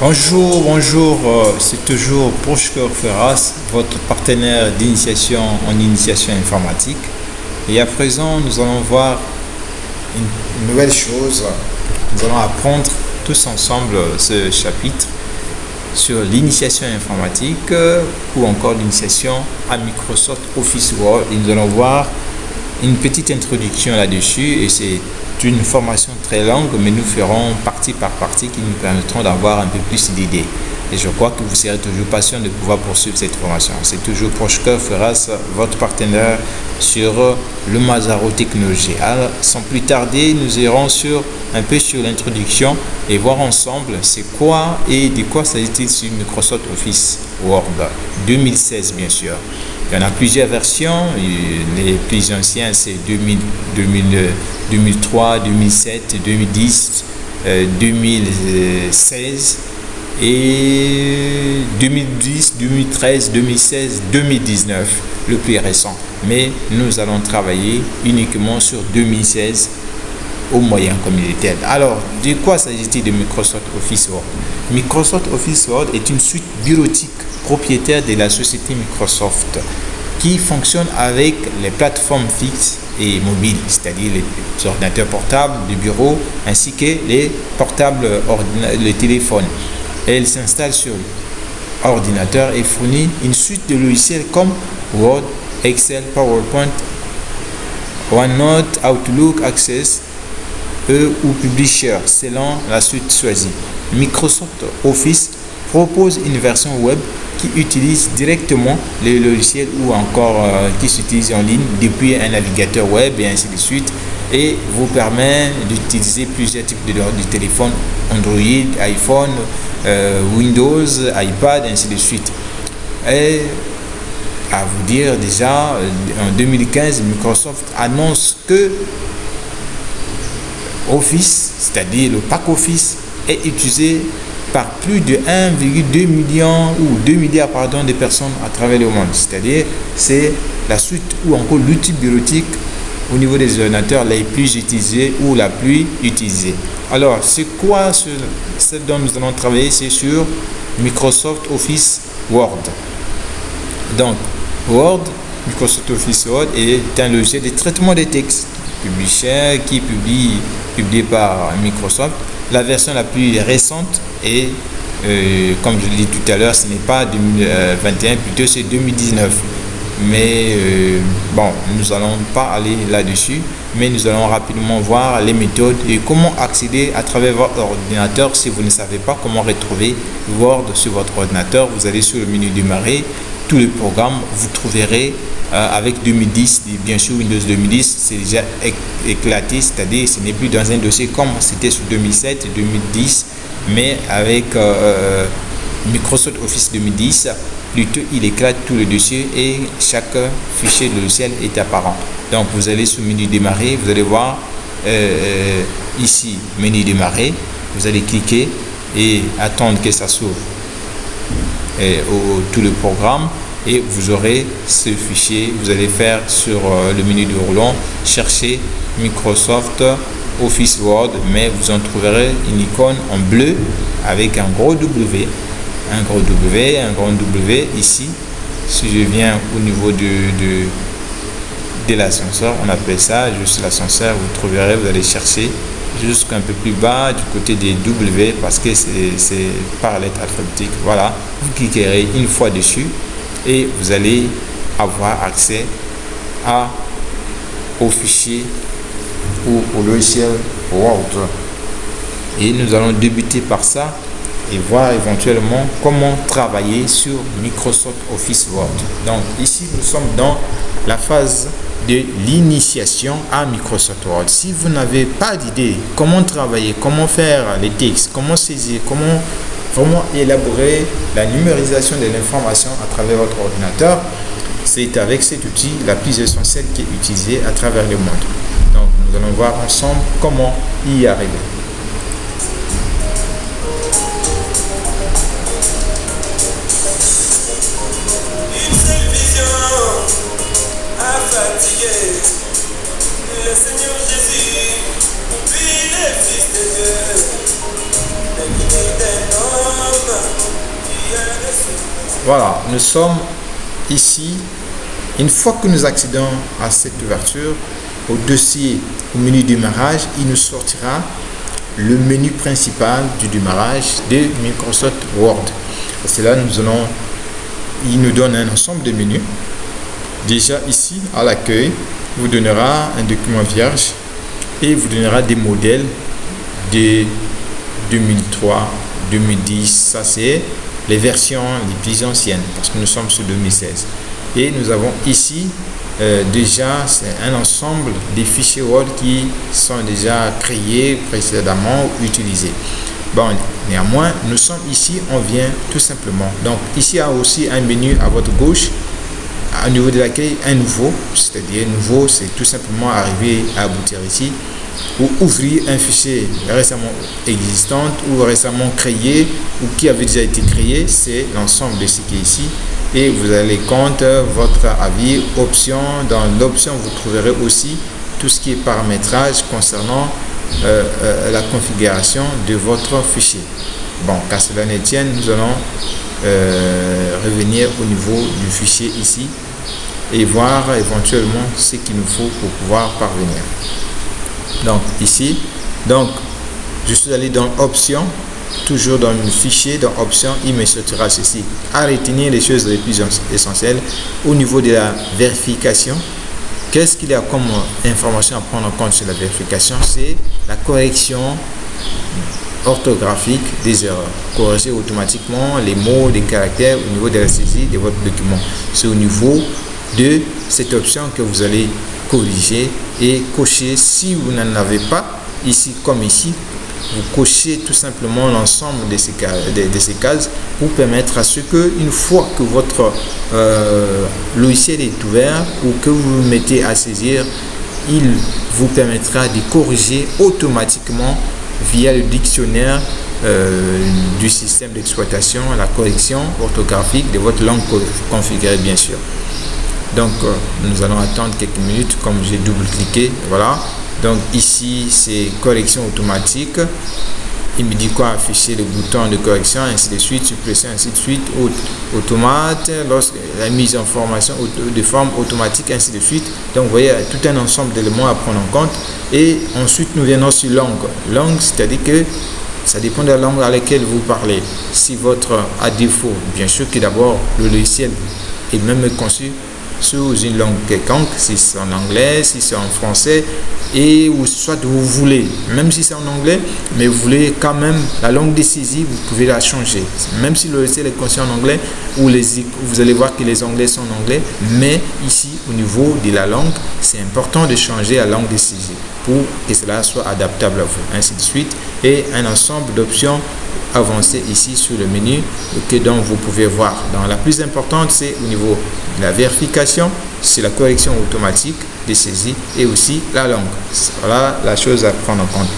Bonjour, bonjour, euh, c'est toujours Prochker Ferras, votre partenaire d'initiation en initiation informatique. Et à présent, nous allons voir une nouvelle chose. Nous allons apprendre tous ensemble ce chapitre sur l'initiation informatique euh, ou encore l'initiation à Microsoft Office Word. Et nous allons voir une petite introduction là-dessus et c'est une formation très longue, mais nous ferons partie par partie qui nous permettront d'avoir un peu plus d'idées. Et je crois que vous serez toujours patient de pouvoir poursuivre cette formation. C'est toujours Prochka Ferras, votre partenaire sur le Mazaro Technologie. Alors, sans plus tarder, nous irons sur un peu sur l'introduction et voir ensemble c'est quoi et de quoi s'agit-il sur Microsoft Office Word 2016 bien sûr. Il y en a plusieurs versions. Les plus anciens, c'est 2003, 2007, 2010, 2016 et 2010, 2013, 2016, 2019, le plus récent. Mais nous allons travailler uniquement sur 2016 au moyen communautaire. Alors, de quoi s'agit-il de Microsoft Office Word? Microsoft Office Word est une suite bureautique propriétaire de la société Microsoft qui fonctionne avec les plateformes fixes et mobiles, c'est-à-dire les ordinateurs portables du bureau ainsi que les portables, les téléphones. Elle s'installe sur ordinateur et fournit une suite de logiciels comme Word, Excel, PowerPoint, OneNote, Outlook, Access, E ou Publisher selon la suite choisie. Microsoft Office propose une version web qui utilise directement les logiciels ou encore euh, qui s'utilise en ligne depuis un navigateur web et ainsi de suite et vous permet d'utiliser plusieurs types de, de téléphones Android, iPhone, euh, Windows, iPad, ainsi de suite. Et à vous dire déjà, en 2015, Microsoft annonce que Office, c'est-à-dire le pack Office, est utilisé par plus de 1,2 million ou 2 milliards pardon, de personnes à travers le monde. C'est-à-dire c'est la suite ou encore l'outil bureautique au niveau des ordinateurs les plus utilisés ou la plus utilisée. Alors, c'est quoi ce, ce, dont nous allons travailler? C'est sur Microsoft Office Word. Donc, Word, Microsoft Office Word est un logiciel de traitement des textes publié qui publie publié par Microsoft la version la plus récente est, euh, comme je l'ai dit tout à l'heure, ce n'est pas 2021, plutôt c'est 2019. Mais euh, bon, nous allons pas aller là-dessus, mais nous allons rapidement voir les méthodes et comment accéder à travers votre ordinateur. Si vous ne savez pas comment retrouver Word sur votre ordinateur, vous allez sur le menu démarrer, tous les programmes, vous trouverez euh, avec 2010, bien sûr Windows 2010, c'est déjà éclaté, c'est-à-dire ce n'est plus dans un dossier comme c'était sur 2007, 2010, mais avec euh, euh, Microsoft Office 2010, plutôt il éclate tout le dossier et chaque fichier de logiciel est apparent. Donc vous allez sur menu démarrer, vous allez voir ici menu démarrer, vous allez cliquer et attendre que ça s'ouvre tout le programme et vous aurez ce fichier. Vous allez faire sur euh, le menu de roulant, chercher Microsoft Office Word, mais vous en trouverez une icône en bleu avec un gros W, un gros W, un grand W ici. Si je viens au niveau de, de l'ascenseur, on appelle ça juste l'ascenseur, vous trouverez, vous allez chercher jusqu'un peu plus bas du côté des W parce que c'est par lettre alphabétique. Voilà, vous cliquerez une fois dessus et vous allez avoir accès à, au fichier ou au logiciel Word. Et nous allons débuter par ça et voir éventuellement comment travailler sur Microsoft Office Word. Donc ici, nous sommes dans la phase de l'initiation à Microsoft Word. Si vous n'avez pas d'idée comment travailler, comment faire les textes, comment saisir, comment vraiment élaborer la numérisation de l'information à travers votre ordinateur, c'est avec cet outil la plus essentielle qui est utilisée à travers le monde. Donc nous allons voir ensemble comment y arriver. Voilà, nous sommes ici. Une fois que nous accédons à cette ouverture, au dossier, au menu démarrage, il nous sortira le menu principal du démarrage de Microsoft Word. Pour cela, nous allons, il nous donne un ensemble de menus Déjà ici, à l'accueil, vous donnera un document vierge et vous donnera des modèles de 2003, 2010. Ça, c'est les versions les plus anciennes parce que nous sommes sur 2016. Et nous avons ici euh, déjà un ensemble des fichiers Word qui sont déjà créés précédemment ou utilisés. Bon, néanmoins, nous sommes ici, on vient tout simplement. Donc ici, il y a aussi un menu à votre gauche au niveau de laquelle un nouveau, c'est-à-dire nouveau, c'est tout simplement arriver à aboutir ici ou ouvrir un fichier récemment existant ou récemment créé ou qui avait déjà été créé, c'est l'ensemble de ce qui est ici et vous allez compte votre avis, option. Dans l'option, vous trouverez aussi tout ce qui est paramétrage concernant euh, euh, la configuration de votre fichier. Bon, qu'à cela ne tienne, nous allons euh, revenir au niveau du fichier ici et voir éventuellement ce qu'il nous faut pour pouvoir parvenir. Donc ici, donc je suis allé dans option, toujours dans le fichier, dans option, il me sortira ceci. À retenir les choses les plus essentielles au niveau de la vérification. Qu'est-ce qu'il y a comme information à prendre en compte sur la vérification? C'est la correction orthographique des erreurs. Corriger automatiquement les mots, les caractères au niveau de la saisie de votre document. C'est au niveau de cette option que vous allez corriger et cocher si vous n'en avez pas ici comme ici vous cochez tout simplement l'ensemble de ces, cases pour permettre à ce que une fois que votre euh, logiciel est ouvert ou que vous vous mettez à saisir il vous permettra de corriger automatiquement via le dictionnaire euh, du système d'exploitation la correction orthographique de votre langue configurée bien sûr. Donc euh, nous allons attendre quelques minutes comme j'ai double cliqué voilà. Donc ici c'est correction automatique il me dit quoi? Afficher le bouton de correction ainsi de suite suppression ainsi de suite automate la mise en formation de forme automatique ainsi de suite. Donc vous voyez tout un ensemble d'éléments à prendre en compte. Et ensuite nous venons sur langue. Langue c'est à dire que ça dépend de la langue à laquelle vous parlez. Si votre à défaut bien sûr que d'abord le logiciel est même conçu sous une langue quelconque, si c'est en anglais, si c'est en français, et ou soit vous voulez, même si c'est en anglais, mais vous voulez quand même la langue de saisie, vous pouvez la changer. Même si le logiciel est conçu en anglais, ou les, vous allez voir que les anglais sont en anglais, mais ici, au niveau de la langue, c'est important de changer la langue de saisie que cela soit adaptable à vous, ainsi de suite, et un ensemble d'options avancées ici sur le menu que donc vous pouvez voir. Dans la plus importante, c'est au niveau de la vérification, c'est la correction automatique des saisies et aussi la langue. Voilà la chose à prendre en compte.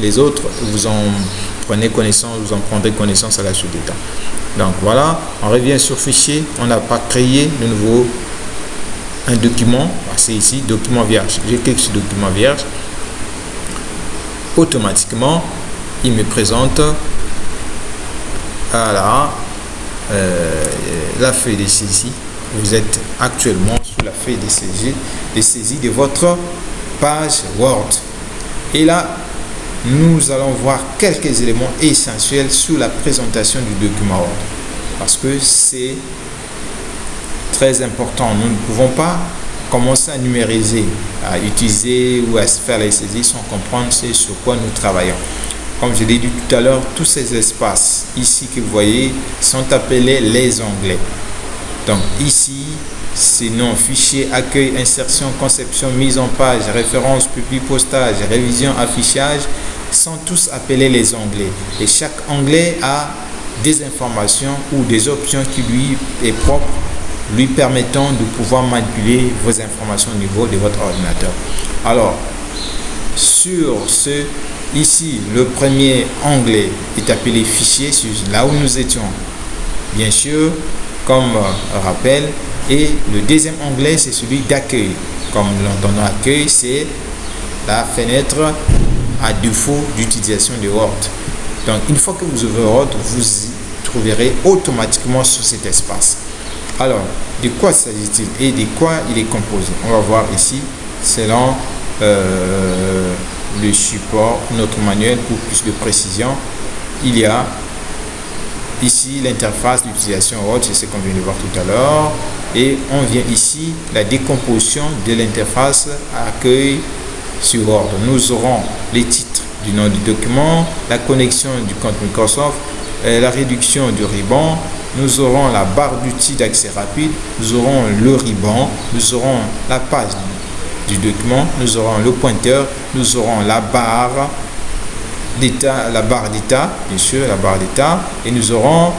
Les autres, vous en prenez connaissance, vous en prendrez connaissance à la suite du temps. Donc voilà, on revient sur fichier, on n'a pas créé de nouveau un document, c'est ici document vierge. Je clique sur document vierge, automatiquement il me présente voilà, euh, la feuille de saisie. Vous êtes actuellement sur la feuille de saisie, de saisie de votre page Word. Et là, nous allons voir quelques éléments essentiels sur la présentation du document Word. Parce que c'est très important. Nous ne pouvons pas commencer à numériser, à utiliser ou à faire les saisies sans comprendre ce sur quoi nous travaillons. Comme je l'ai dit tout à l'heure, tous ces espaces ici que vous voyez sont appelés les onglets. Donc ici, c'est nom, fichier, accueil, insertion, conception, mise en page, référence, public, postage, révision, affichage, sont tous appelés les onglets. Et chaque onglet a des informations ou des options qui lui est propre, lui permettant de pouvoir manipuler vos informations au niveau de votre ordinateur. Alors, sur ce Ici, le premier onglet est appelé fichier, là où nous étions. Bien sûr, comme rappel. Et le deuxième onglet, c'est celui d'accueil. Comme l'entendons accueil, c'est la fenêtre à défaut d'utilisation de Word. Donc, une fois que vous ouvrez Word, vous trouverez automatiquement sur cet espace. Alors, de quoi s'agit-il et de quoi il est composé? On va voir ici, selon euh, le support, notre manuel pour plus de précision. Il y a ici l'interface d'utilisation Word, c'est ce qu'on vient de voir tout à l'heure. Et on vient ici, la décomposition de l'interface accueil sur Word. Nous aurons les titres du nom du document, la connexion du compte Microsoft, euh, la réduction du ruban, nous aurons la barre d'outils d'accès rapide, nous aurons le ruban, nous aurons la page du document, nous aurons le pointeur, nous aurons la barre d'état, la barre d'état, bien sûr, la barre d'état, et nous aurons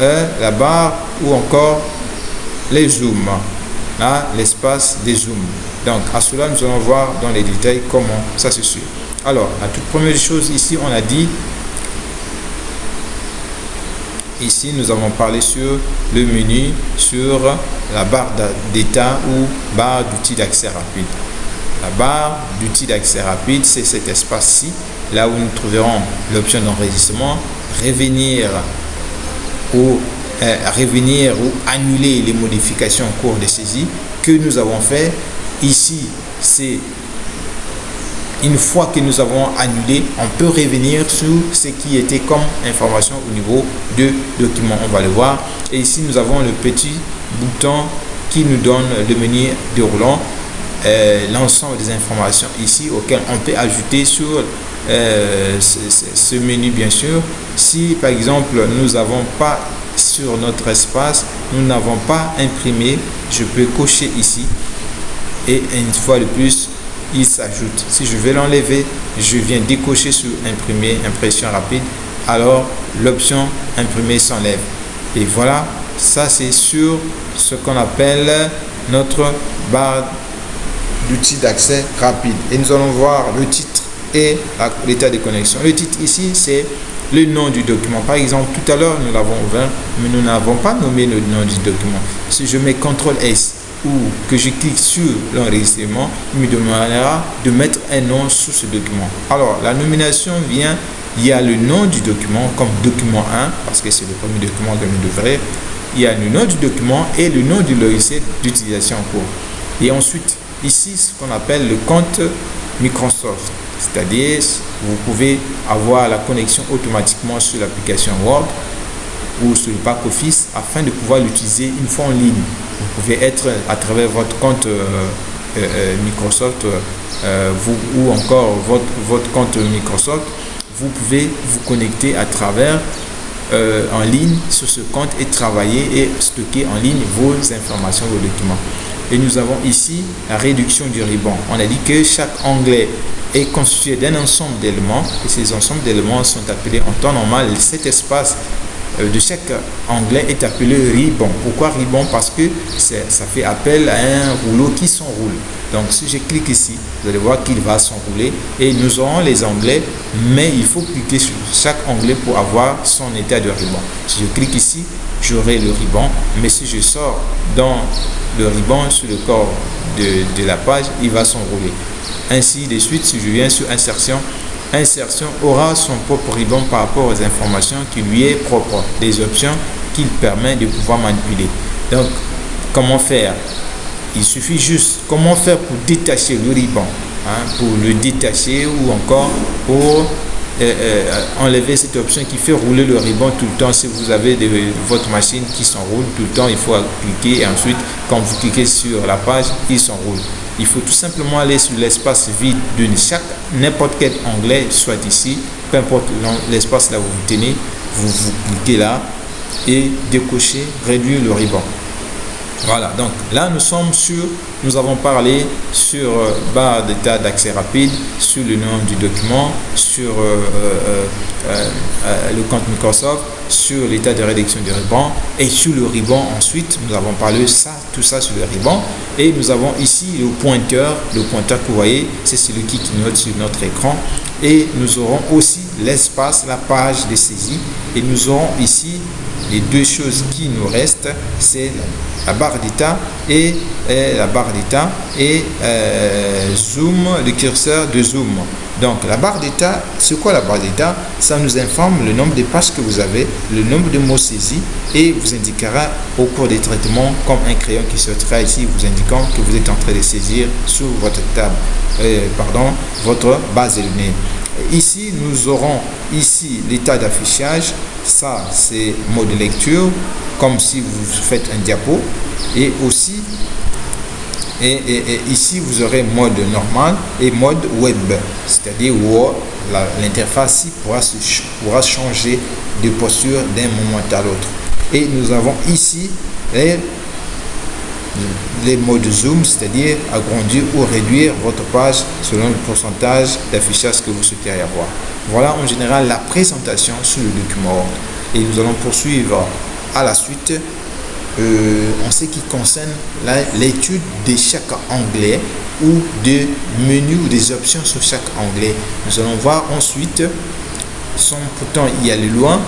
euh, la barre ou encore les zooms, là, l'espace des zooms. Donc, à cela, nous allons voir dans les détails comment ça se suit. Alors, la toute première chose ici, on a dit Ici, nous avons parlé sur le menu, sur la barre d'état ou barre d'outils d'accès rapide. La barre d'outils d'accès rapide, c'est cet espace-ci, là où nous trouverons l'option d'enregistrement, revenir ou euh, revenir ou annuler les modifications en cours de saisie que nous avons fait. Ici, c'est une fois que nous avons annulé, on peut revenir sur ce qui était comme information au niveau de document. On va le voir. Et ici, nous avons le petit bouton qui nous donne le menu déroulant euh, l'ensemble des informations ici auxquelles on peut ajouter sur euh, ce, menu bien sûr si par exemple nous n'avons pas sur notre espace nous n'avons pas imprimé je peux cocher ici et une fois de plus il s'ajoute. Si je vais l'enlever, je viens décocher sur imprimer, impression rapide, alors l'option imprimer s'enlève. Et voilà, ça c'est sur ce qu'on appelle notre barre d'outils d'accès rapide. Et nous allons voir le titre et l'état de connexion. Le titre ici, c'est le nom du document. Par exemple, tout à l'heure, nous l'avons ouvert, mais nous n'avons pas nommé le nom du document. Si je mets CTRL S, ou que je clique sur l'enregistrement, il me demandera de mettre un nom sur ce document. Alors, la nomination vient, il y a le nom du document comme document 1, parce que c'est le premier document que nous devrions. Il y a le nom du document et le nom du logiciel d'utilisation en cours. Et ensuite, ici, ce qu'on appelle le compte Microsoft. C'est-à-dire, vous pouvez avoir la connexion automatiquement sur l'application Word ou sur le pack office afin de pouvoir l'utiliser une fois en ligne. Vous pouvez être à travers votre compte euh, euh, euh, Microsoft ou encore votre, votre compte Microsoft, vous pouvez vous connecter à travers en ligne sur ce compte et travailler et stocker en ligne vos informations, vos documents. Et nous avons ici la réduction du ruban. On a dit que chaque onglet est constitué d'un ensemble d'éléments et ces ensembles d'éléments sont appelés en temps normal cet espace de chaque onglet est appelé ribbon. Pourquoi ribbon? Parce que ça fait appel à un rouleau qui s'enroule. Donc si je clique ici, vous allez voir qu'il va s'enrouler et nous aurons les onglets, mais il faut cliquer sur chaque onglet pour avoir son état de ruban. Si je clique ici, j'aurai le ruban, mais si je sors dans le ruban sur le corps de la page, il va s'enrouler. Ainsi de suite, si je viens sur insertion, insertion aura son propre ribbon par rapport aux informations qui lui est propre, des options qu'il permet de pouvoir manipuler. Donc, comment faire? Il suffit juste, comment faire pour détacher le ruban hein, Pour le détacher ou encore pour euh, euh, enlever cette option qui fait rouler le ruban tout le temps. Si vous avez votre machine qui s'enroule tout le temps, il faut cliquer et ensuite, quand vous cliquez sur la page, il s'enroule. Il faut tout simplement aller sur l'espace vide de chaque n'importe quel onglet, soit ici, peu importe l'espace là où vous tenez, vous, vous cliquez là et décochez, réduire le ruban. Voilà, donc là nous sommes sur, nous avons parlé sur euh, barre d'état d'accès rapide, sur le nom du document, sur euh, euh, le compte Microsoft, sur l'état de rédaction du ruban et sur le ruban ensuite, nous avons parlé ça, tout ça sur le ruban. Et nous avons ici le pointeur, le pointeur que vous voyez, c'est celui qui clignote sur notre écran. Et nous aurons aussi l'espace, la page de saisie. Et nous aurons ici les deux choses qui nous restent, c'est la barre d'état et, la barre d'état et euh, zoom, le curseur de zoom. Donc la barre d'état, c'est quoi la barre d'état Ça nous informe le nombre de pages que vous avez, le nombre de mots saisis et vous indiquera au cours des traitements comme un crayon qui sortira ici vous indiquant que vous êtes en train de saisir sur votre table, euh, pardon, votre base de données. Ici, nous aurons ici l'état d'affichage. Ça, c'est mode de lecture, comme si vous faites un diapo. Et aussi, et, ici, vous aurez mode normal et mode web, c'est-à-dire où l'interface pourra, pourra changer de posture d'un moment à l'autre. Et nous avons ici les les modes zoom, c'est-à-dire agrandir ou réduire votre page selon le pourcentage d'affichage que vous souhaitez avoir. Voilà en général la présentation sur le document Et nous allons poursuivre à la suite euh, en ce qui concerne l'étude de chaque onglet ou de menus ou des options sur chaque onglet. Nous allons voir ensuite, sans pourtant y aller loin,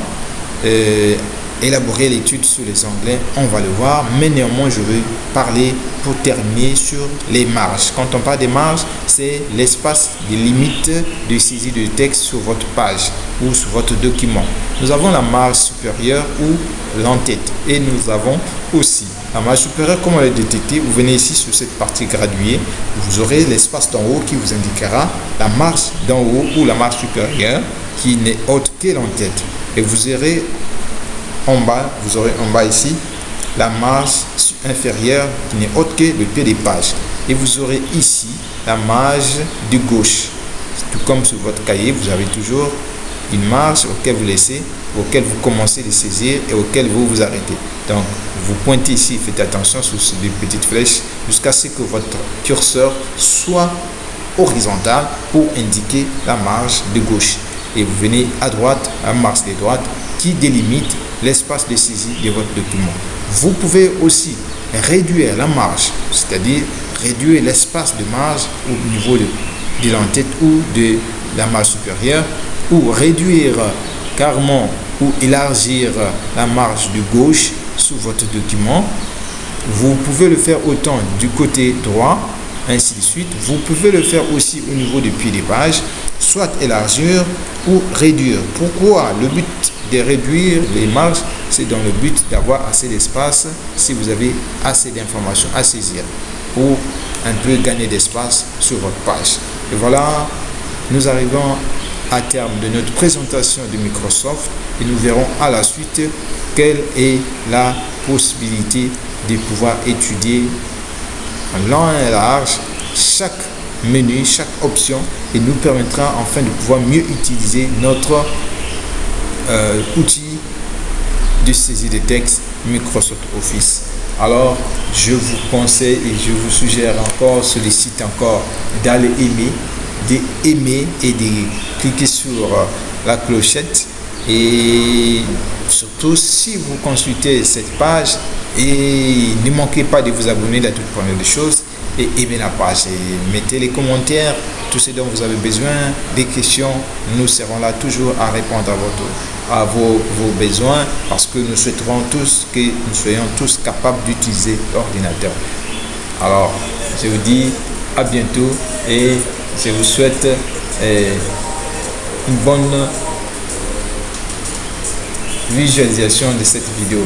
euh, élaborer l'étude sur les onglets, on va le voir, mais néanmoins je vais parler pour terminer sur les marges. Quand on parle des marges, c'est l'espace des limites de saisie de texte sur votre page ou sur votre document. Nous avons la marge supérieure ou l'entête et nous avons aussi la marge supérieure, comment la détecter Vous venez ici sur cette partie graduée, vous aurez l'espace d'en haut qui vous indiquera la marge d'en haut ou la marge supérieure qui n'est autre que l'entête. Et vous aurez en bas, vous aurez en bas ici la marge inférieure qui n'est autre que le pied des pages. Et vous aurez ici la marge de gauche. Tout comme sur votre cahier, vous avez toujours une marge auquel vous laissez, auquel vous commencez de saisir et auquel vous vous arrêtez. Donc, vous pointez ici, faites attention sur ces petites flèches jusqu'à ce que votre curseur soit horizontal pour indiquer la marge de gauche. Et vous venez à droite, la marge de droite délimite l'espace de saisie de votre document. Vous pouvez aussi réduire la marge, c'est-à-dire réduire l'espace de marge au niveau de, de l'entête ou de la marge supérieure, ou réduire carrément ou élargir la marge de gauche sur votre document. Vous pouvez le faire autant du côté droit, ainsi de suite. Vous pouvez le faire aussi au niveau du pied des pages, soit élargir ou réduire. Pourquoi? Le but de réduire les marges, c'est dans le but d'avoir assez d'espace si vous avez assez d'informations à saisir pour un peu gagner d'espace sur votre page. Et voilà, nous arrivons à terme de notre présentation de Microsoft et nous verrons à la suite quelle est la possibilité de pouvoir étudier en long et large chaque menu, chaque option et nous permettra enfin de pouvoir mieux utiliser notre euh, outil de saisie de texte Microsoft Office. Alors, je vous conseille et je vous suggère encore, sollicite encore d'aller aimer, d'aimer et de cliquer sur euh, la clochette. Et surtout, si vous consultez cette page, et ne manquez pas de vous abonner la toute première des choses et aimez la page et mettez les commentaires, tout ce dont vous avez besoin, des questions, nous serons là toujours à répondre à, votre, à vos, vos besoins parce que nous souhaiterons tous que nous soyons tous capables d'utiliser l'ordinateur. Alors, je vous dis à bientôt et je vous souhaite eh, une bonne visualisation de cette vidéo.